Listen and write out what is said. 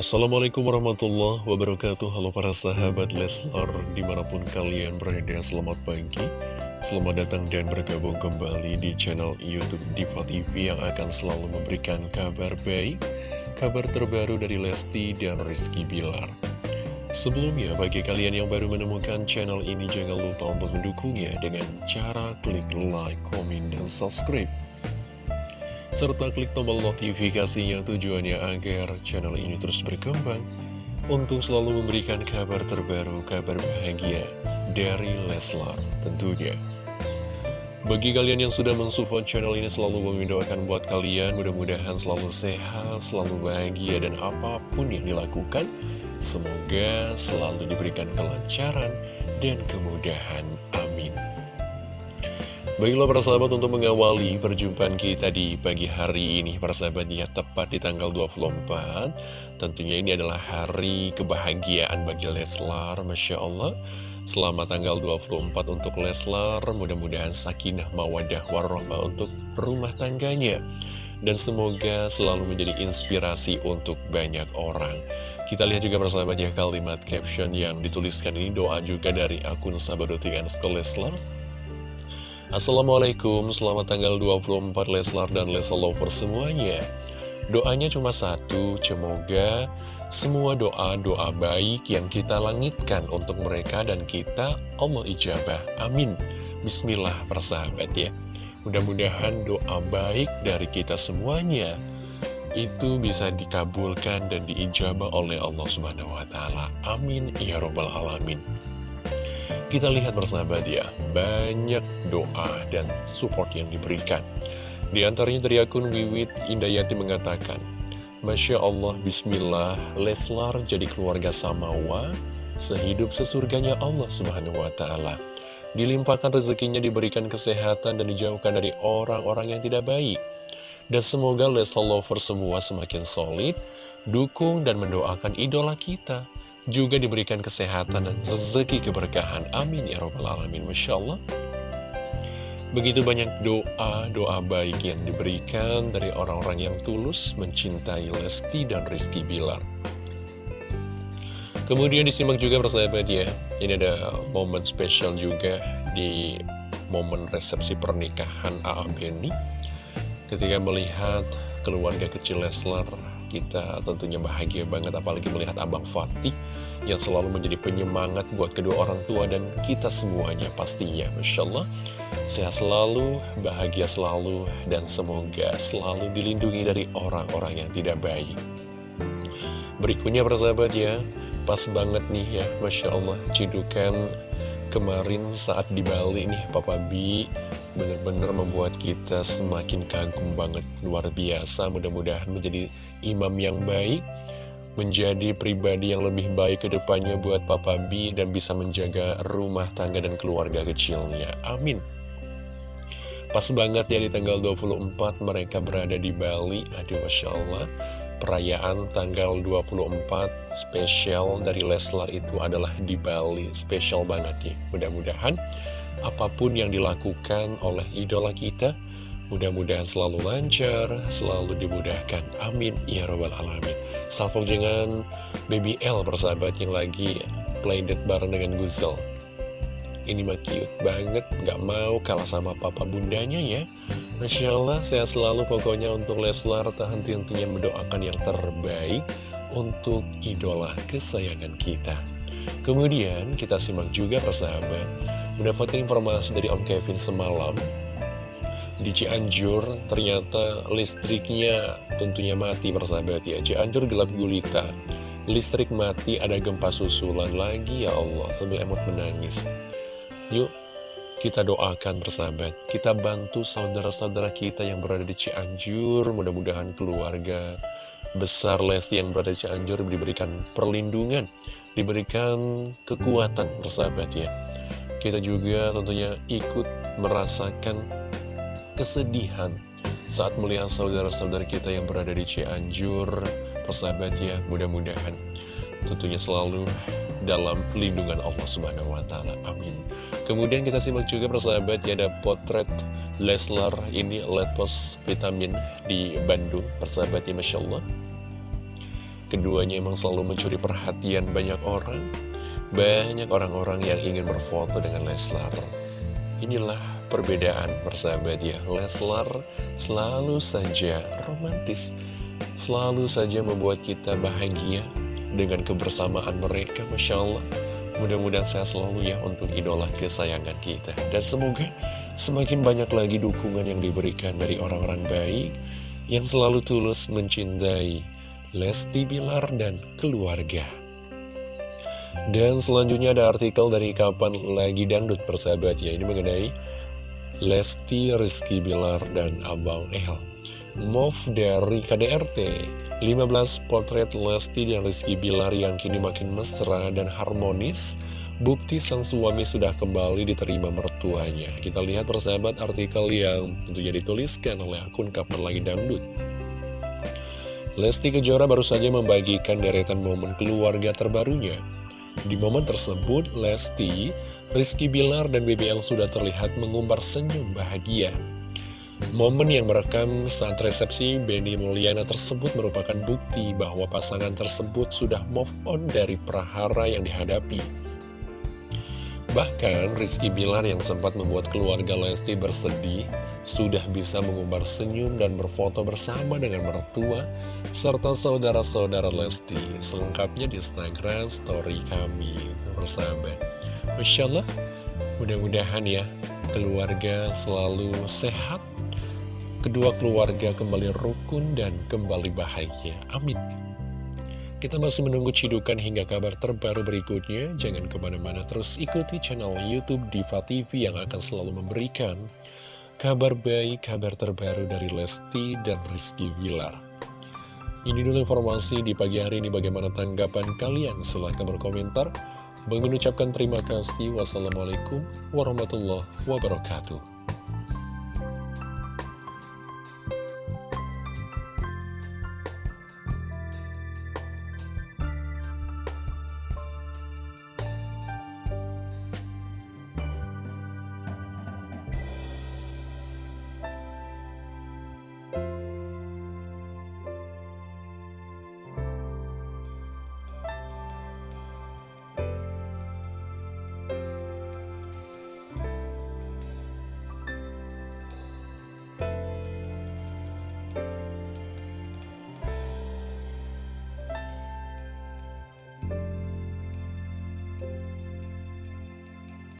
Assalamualaikum warahmatullahi wabarakatuh. Halo para sahabat Leslar Di mana pun kalian berada selamat pagi. Selamat datang dan bergabung kembali di channel Youtube Diva TV Yang akan selalu memberikan kabar baik Kabar terbaru dari Lesti dan Rizky Bilar. Sebelumnya, bagi kalian yang baru menemukan channel ini Jangan lupa untuk mendukungnya dengan cara klik like, komen, dan subscribe serta klik tombol notifikasinya tujuannya agar channel ini terus berkembang untuk selalu memberikan kabar terbaru, kabar bahagia dari Leslar tentunya. Bagi kalian yang sudah mensupport channel ini selalu mendoakan buat kalian mudah-mudahan selalu sehat, selalu bahagia dan apa pun yang dilakukan semoga selalu diberikan kelancaran dan kemudahan. Amin. Baiklah para sahabat untuk mengawali perjumpaan kita di pagi hari ini Para sahabat ya tepat di tanggal 24 Tentunya ini adalah hari kebahagiaan bagi Leslar Masya Allah. Selamat tanggal 24 untuk Leslar Mudah-mudahan sakinah mawadah warahmah untuk rumah tangganya. Dan semoga selalu menjadi inspirasi untuk banyak orang. Kita lihat juga persahabat ya kalimat caption yang dituliskan ini doa juga dari akun Sabadotian Leslar Assalamualaikum, selamat tanggal 24 Leslar dan Leslar Lover semuanya Doanya cuma satu, semoga semua doa-doa baik yang kita langitkan untuk mereka dan kita Allah ijabah, amin Bismillah persahabat ya Mudah-mudahan doa baik dari kita semuanya itu bisa dikabulkan dan diijabah oleh Allah Subhanahu wa taala. Amin ya robbal alamin. Kita lihat bersahabat ya, banyak doa dan support yang diberikan. Di antaranya dari akun Wiwit Indayati mengatakan, Masya Allah, Bismillah, Leslar jadi keluarga Samawa, sehidup sesurganya Allah Subhanahu Wa Taala. Dilimpahkan rezekinya, diberikan kesehatan, dan dijauhkan dari orang-orang yang tidak baik. Dan semoga Leslar Lover semua semakin solid, dukung dan mendoakan idola kita, juga diberikan kesehatan dan rezeki keberkahan. Amin ya robbal alamin. Masya Allah. Begitu banyak doa, doa baik yang diberikan dari orang-orang yang tulus mencintai Lesti dan Rizky Bilar. Kemudian disimak juga persahabat ya, ini ada momen spesial juga di momen resepsi pernikahan A.A. Beni. Ketika melihat keluarga kecil Leslar kita tentunya bahagia banget apalagi melihat Abang Fatih yang selalu menjadi penyemangat buat kedua orang tua dan kita semuanya pastinya Masya Allah. Sehat selalu, bahagia selalu dan semoga selalu dilindungi dari orang-orang yang tidak baik. Berikutnya persahabat ya. Pas banget nih ya Masya Allah. Cidukan kemarin saat di Bali nih Papa B. Benar-benar membuat kita semakin kagum banget. Luar biasa mudah-mudahan menjadi imam yang baik menjadi pribadi yang lebih baik ke depannya buat Papa B dan bisa menjaga rumah tangga dan keluarga kecilnya. Amin. Pas banget ya di tanggal 24 mereka berada di Bali. Aduh Masya Allah. Perayaan tanggal 24 spesial dari Leslar itu adalah di Bali. Spesial banget nih. Mudah-mudahan apa pun yang dilakukan oleh idola kita Mudah-mudahan selalu lancar, selalu dimudahkan. Amin. Ya Rabbal Alamin. Salvo Baby L persahabat yang lagi playdate bareng dengan Guzel. Ini mah cute banget, gak mau kalah sama papa bundanya ya. Masya Allah, sehat selalu pokoknya untuk Leslar. Tak henti-hentinya mendoakan yang terbaik untuk idola kesayangan kita. Kemudian kita simak juga persahabat, mendapatkan informasi dari Om Kevin semalam di Cianjur ternyata listriknya tentunya mati persahabat ya. Cianjur gelap gulita. Listrik mati ada gempa susulan lagi ya Allah. Sambil emot menangis. Yuk kita doakan persahabat. Kita bantu saudara-saudara kita yang berada di Cianjur. Mudah-mudahan keluarga besar Lesti yang berada di Cianjur diberikan perlindungan diberikan kekuatan persahabat ya. Kita juga tentunya ikut merasakan kesedihan saat melihat saudara-saudara kita yang berada di Cianjur, persahabat ya, mudah-mudahan tentunya selalu dalam lindungan Allah Subhanahu wa taala. Amin. Kemudian kita simak juga persahabat ya ada potret Leslar ini letpos vitamin di Bandung, persahabat ya Masya Allah. Keduanya emang selalu mencuri perhatian banyak orang Banyak orang-orang yang ingin berfoto dengan Leslar Inilah perbedaan persahabat ya. Leslar selalu saja romantis Selalu saja membuat kita bahagia Dengan kebersamaan mereka Masya Allah. Mudah-mudahan saya selalu ya untuk idola kesayangan kita. Dan semoga semakin banyak lagi dukungan yang diberikan dari orang-orang baik Yang selalu tulus mencintai Lesti Bilar dan keluarga. Dan selanjutnya ada artikel dari Kapan Lagi Dangdut persahabat ya. Ini mengenai Lesti, Rizky Bilar, dan Abang El Move dari KDRT 15 potret Lesti dan Rizky Bilar yang kini makin mesra dan harmonis. Bukti sang suami sudah kembali diterima mertuanya. Kita lihat persahabat artikel yang tentunya dituliskan oleh akun Kapan Lagi Dangdut. Lesti Kejora baru saja membagikan deretan momen keluarga terbarunya. Di momen tersebut Lesti, Rizky Bilar, dan BBL sudah terlihat mengumbar senyum bahagia Momen yang merekam saat resepsi Benny Mulyana tersebut merupakan bukti bahwa pasangan tersebut sudah move on dari prahara yang dihadapi. Bahkan Rizky Bilar yang sempat membuat keluarga Lesti bersedih sudah bisa mengumbar senyum dan berfoto bersama dengan mertua serta saudara-saudara Lesti selengkapnya di Instagram story kami bersama. Masya Allah, mudah-mudahan ya keluarga selalu sehat kedua keluarga kembali rukun dan kembali bahagia. Amin. Kita masih menunggu cidukan hingga kabar terbaru berikutnya. Jangan ke mana-mana terus ikuti channel Youtube Diva TV yang akan selalu memberikan kabar baik, kabar terbaru dari Lesti dan Rizky Wilar. Ini dulu informasi di pagi hari ini bagaimana tanggapan kalian. Silahkan berkomentar. Bang mengucapkan terima kasih. Wassalamualaikum warahmatullahi wabarakatuh.